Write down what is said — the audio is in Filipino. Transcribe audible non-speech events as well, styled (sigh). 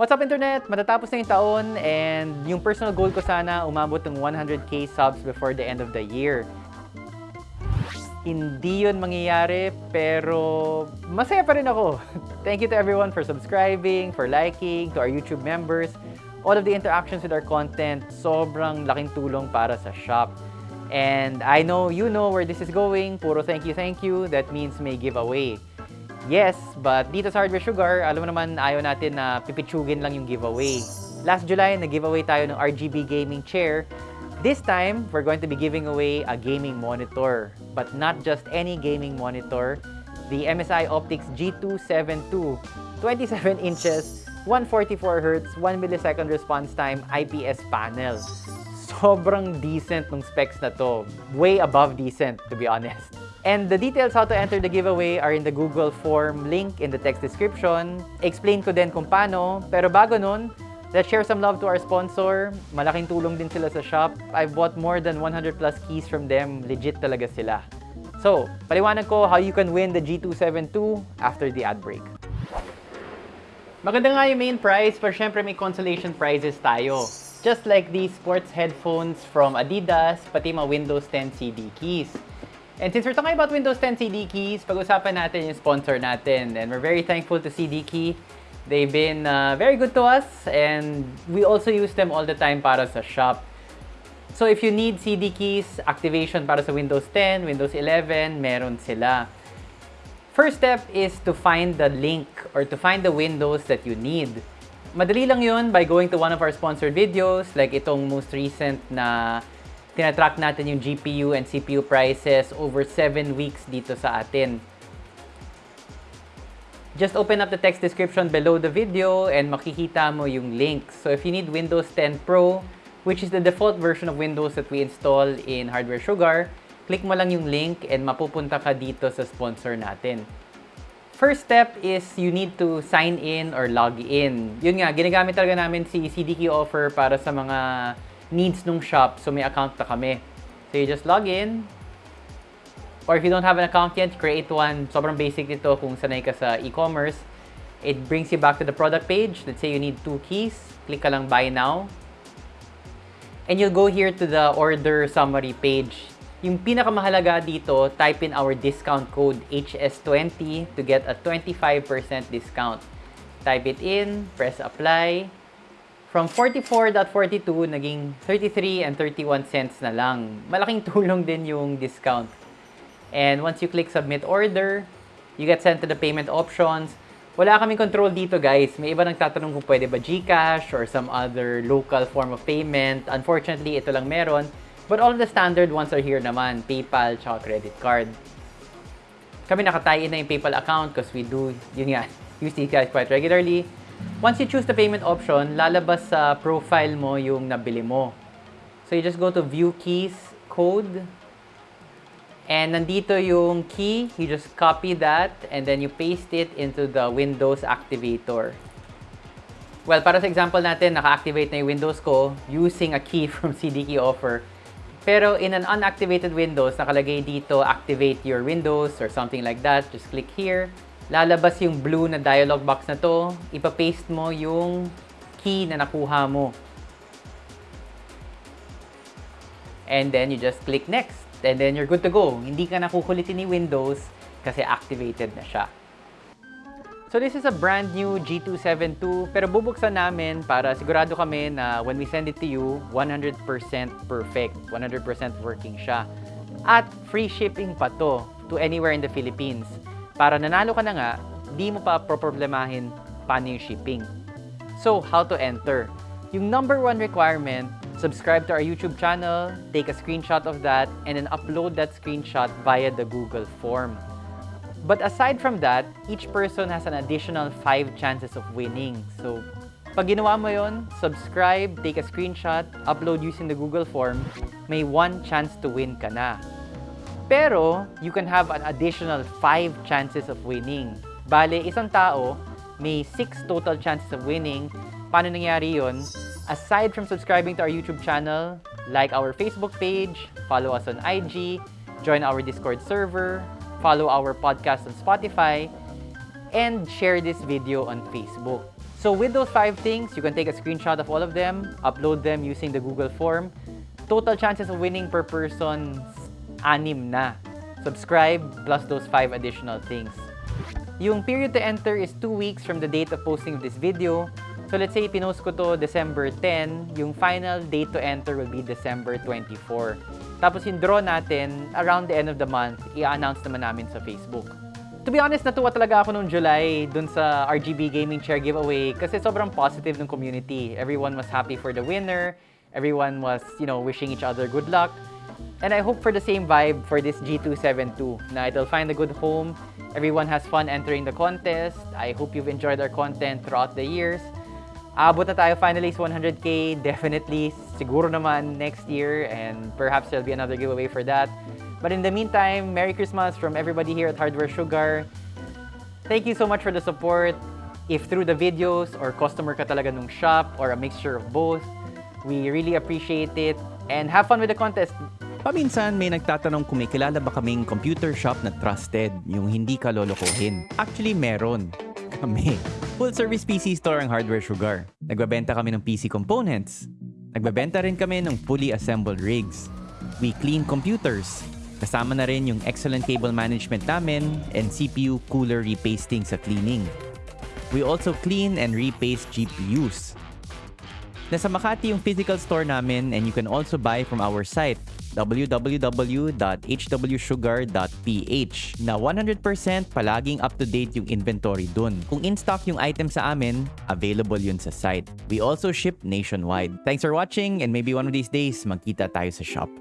What's up internet? Matatapos na yung taon and yung personal goal ko sana umabot ng 100k subs before the end of the year. Hindi yun mangyayari pero masaya pa rin ako. (laughs) Thank you to everyone for subscribing, for liking, to our YouTube members. All of the interactions with our content, sobrang laking tulong para sa shop. And I know you know where this is going. Puro thank you, thank you. That means may giveaway. Yes, but dito sa Hardware Sugar, alam mo naman ayaw natin na pipitsugin lang yung giveaway. Last July, nag-giveaway tayo ng RGB gaming chair. This time, we're going to be giving away a gaming monitor. But not just any gaming monitor. The MSI Optics G272, 27 inches, 144 Hz, 1 millisecond response time, IPS panel. Sobrang decent ng specs na to. Way above decent, to be honest. And the details how to enter the giveaway are in the Google form link in the text description. Explain ko din kung paano. Pero bago nun, let's share some love to our sponsor. Malaking tulong din sila sa shop. I've bought more than 100 plus keys from them. Legit talaga sila. So, paliwanag ko how you can win the G272 after the ad break. Maganda nga yung main prize, pero syempre may consolation prizes tayo. Just like these sports headphones from Adidas, pati mga Windows 10 CD keys. And since we're talking about Windows 10 CD keys, pag-usapan natin yung sponsor natin. And we're very thankful to CD Key. They've been uh, very good to us and we also use them all the time para sa shop. So if you need CD keys, activation para sa Windows 10, Windows 11, meron sila. First step is to find the link or to find the windows that you need. Madali lang yun by going to one of our sponsored videos like itong most recent na tinatrack natin yung GPU and CPU prices over 7 weeks dito sa atin. Just open up the text description below the video and makikita mo yung link. So if you need Windows 10 Pro, which is the default version of Windows that we install in Hardware Sugar, click mo lang yung link and mapupunta ka dito sa sponsor natin. First step is you need to sign in or log in. Yun nga, ginagamit talaga namin si CDK offer para sa mga needs nung shop. So may account na kami. So you just log in. Or if you don't have an account yet, create one. Sobrang basic nito kung sanay ka sa e-commerce. It brings you back to the product page. Let's say you need two keys. Click ka lang buy now. And you'll go here to the order summary page. Yung pinakamahalaga dito, type in our discount code HS20 to get a 25% discount. Type it in, press apply. From 44.42, naging 33 and 31 cents na lang. Malaking (laughs) tulong din yung discount. And once you click submit order, you get sent to the payment options. Wala kaming control dito guys. May iba nagtatanong kung pwede ba GCash or some other local form of payment. Unfortunately, ito lang meron. But all of the standard ones are here naman. PayPal, tsaka credit card. Kami nakatie na yung PayPal account because we do, yun nga, (laughs) use these guys quite regularly. Once you choose the payment option, lalabas sa profile mo yung nabili mo. So you just go to view keys, code, and nandito yung key, you just copy that and then you paste it into the Windows activator. Well, para sa example natin, naka-activate na yung Windows ko using a key (laughs) from CDKey offer. Pero in an unactivated Windows, nakalagay dito, activate your Windows or something like that. Just click here. Lalabas yung blue na dialog box na to. Ipapaste mo yung key na nakuha mo. And then you just click next. And then you're good to go. Hindi ka nakukulitin ni Windows kasi activated na siya. So this is a brand new G272 pero bubuksan namin para sigurado kami na when we send it to you, 100% perfect, 100% working siya. At free shipping pa to to anywhere in the Philippines. Para nanalo ka na nga, di mo pa problemahin paano yung shipping. So, how to enter? Yung number one requirement, subscribe to our YouTube channel, take a screenshot of that, and then upload that screenshot via the Google form. But aside from that, each person has an additional 5 chances of winning. So, pag ginawa mo yon, subscribe, take a screenshot, upload using the Google form, may one chance to win ka na. Pero, you can have an additional 5 chances of winning. Bale, isang tao, may 6 total chances of winning. Paano nangyari yon? Aside from subscribing to our YouTube channel, like our Facebook page, follow us on IG, join our Discord server, follow our podcast on Spotify, and share this video on Facebook. So with those five things, you can take a screenshot of all of them, upload them using the Google form. Total chances of winning per person, anim na. Subscribe plus those five additional things. Yung period to enter is 2 weeks from the date of posting of this video. So let's say pinost ko to December 10, yung final date to enter will be December 24. Tapos yung draw natin, around the end of the month, i-announce naman namin sa Facebook. To be honest, natuwa talaga ako noong July dun sa RGB Gaming Chair giveaway kasi sobrang positive ng community. Everyone was happy for the winner. Everyone was, you know, wishing each other good luck. And I hope for the same vibe for this G272 na it'll find a good home. Everyone has fun entering the contest. I hope you've enjoyed our content throughout the years. Aabot na tayo finally sa 100k. Definitely, siguro naman next year and perhaps there'll be another giveaway for that. But in the meantime, Merry Christmas from everybody here at Hardware Sugar. Thank you so much for the support. If through the videos or customer ka talaga nung shop or a mixture of both, we really appreciate it. And have fun with the contest. Paminsan may nagtatanong kung may kilala ba kaming computer shop na trusted, yung hindi ka lolokohin. Actually, meron. (laughs) Kami. Full service PC store ang Hardware Sugar. Nagbabenta kami ng PC components. Nagbabenta rin kami ng fully assembled rigs. We clean computers. Kasama na rin yung excellent cable management namin and CPU cooler repasting sa cleaning. We also clean and repaste GPUs. Nasa Makati yung physical store namin and you can also buy from our site www.hwsugar.ph na 100% palaging up-to-date yung inventory dun. Kung in-stock yung item sa amin, available yun sa site. We also ship nationwide. Thanks for watching and maybe one of these days magkita tayo sa shop.